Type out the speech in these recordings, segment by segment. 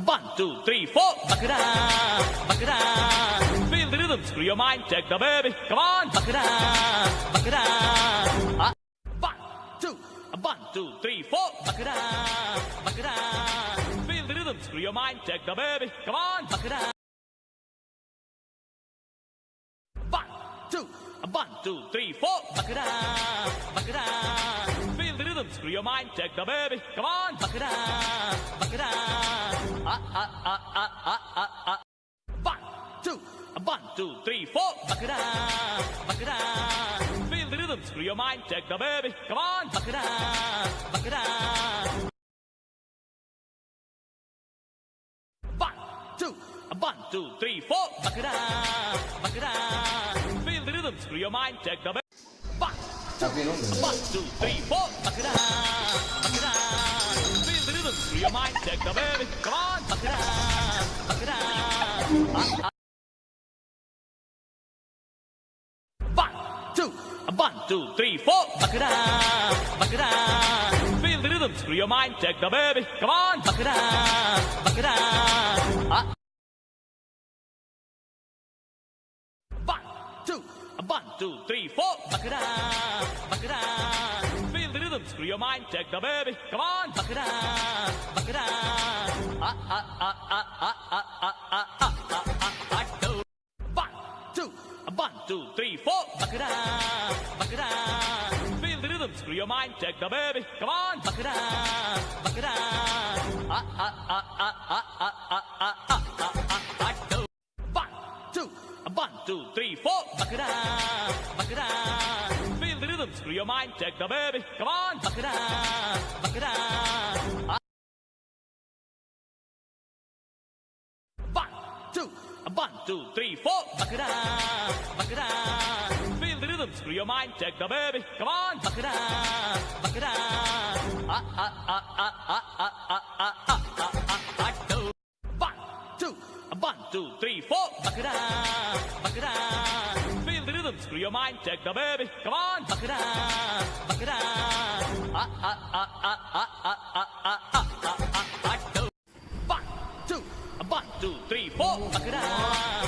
One, two, three, four. Bakra, bakra. Feel the rhythm, screw your mind, check the baby. Come on. Bakra, bakra. up, ah. one, two, one, two, three, four. Bakra, bakra. Feel the rhythm, screw your mind, check the baby. Come on. Bakra. One, two, one, two, three, four. Bakra, bakra screw your mind, take the baby. Come on, buck it up, buck it up. Ah, ah, ah, ah, ah, ah, ah. One, two, one, two, three, four. Buck it up, buck it up. Feel the rhythm, screw your mind, take the baby. Come on, buck it up, buck it up. One, two, one, two, three, four. Buck it up, buck it up. Feel the rhythm, screw your mind, take the baby. One, two, three, four. Bakra, bakra. Feel the rhythm through your mind. check the baby. Come on. Bakra, bakra. One, two, one, two, three, four. Bakra, bakra. Feel the rhythm through your mind. Take the baby. Come on. Bakra, bakra. One, two, three, four. It up. Feel the rhythm, screw your mind, take the baby. Come on, it up. Ah, ah, ah, ah, ah, ah, ah, ah, ah, ah, ah, ah, do. One, two, one, two, three, four. It up. Feel the rhythm, screw your mind, take the baby. Come on. Ah, ah, ah, ah, ah, ah, ah, ah, ah, ah, screw your mind, take the baby. Come on, buck it up, buck it up. Ah. One, two, one, two, three, four. Buck it up, buck it up. Feel the rhythm, screw your mind, take the baby. Come on, buck it up, buck it up. Ah, ah, ah, ah, ah, ah, ah, ah, ah, ah, ah, ah, do. One, two, one, two, three, four. Buck it up, buck it up. Screw your mind, take the baby. Come on, it up. Ah, ah, ah, ah, ah, ah, ah, ah, ah, ah, ah, ah, do. One, two, one, two, three, four. It up.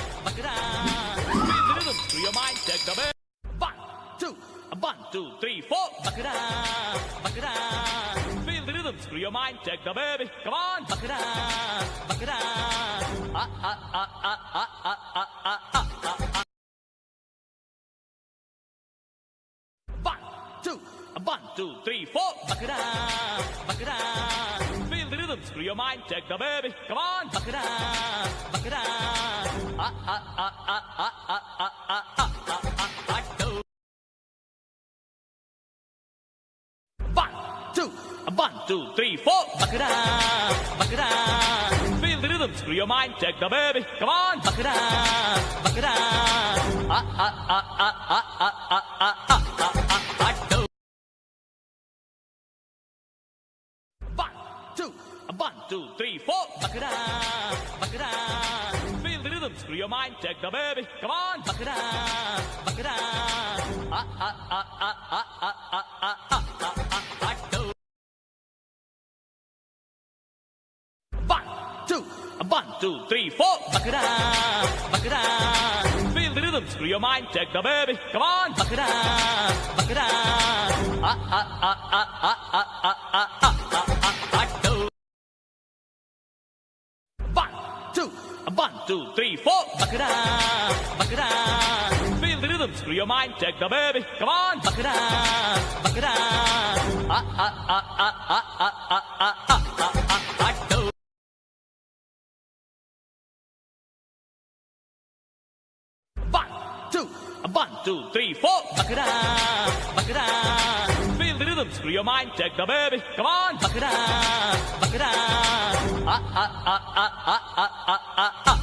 Feel the rhythm, screw your mind, take the baby. One, two, one, two, three, four. It up. Feel the rhythm, screw your mind, take the baby. Come on. Ah, ah, ah, ah, ah, ah, ah, ah, ah, ah, ah. One, two, three, four. Buck it up, buck it up. Feel the rhythm, screw your mind, take the baby. Come on, buck it up, buck it up. Ah, ah, ah, ah, ah, ah, ah, ah, ah, ah, ah, ah. One, two, one, two, three, four. Buck it up, buck it up. Feel the rhythm, screw your mind, take the baby. Come on, buck it up, buck it up. Ah, ah, ah, ah, ah, ah, ah, ah, ah, ah, ah, two, three, four. Buck it up, buck it up. Feel the rhythm, screw your mind, take the baby. Come on, buck it up, buck it up. Ah, ah, ah, ah, ah, ah, ah, ah, ah, ah, ah, ah. One, two, three, four. Buck it up, buck it up. Feel the rhythm, screw your mind, take the baby. Come on, buck it up, buck it up. Ah, ah, ah, ah, ah, ah, ah, ah, ah, ah, ah, two, three, four. It up. Feel the rhythm, screw your mind, take the baby. Come on, it up. Ah, ah, ah, ah, ah, ah, ah, ah, ah, ah, ah, ah. One, two, three, four. It up. Feel the rhythm, screw your mind, take the baby. Come on, it up, buck it up. Ah, ah, ah, ah, ah,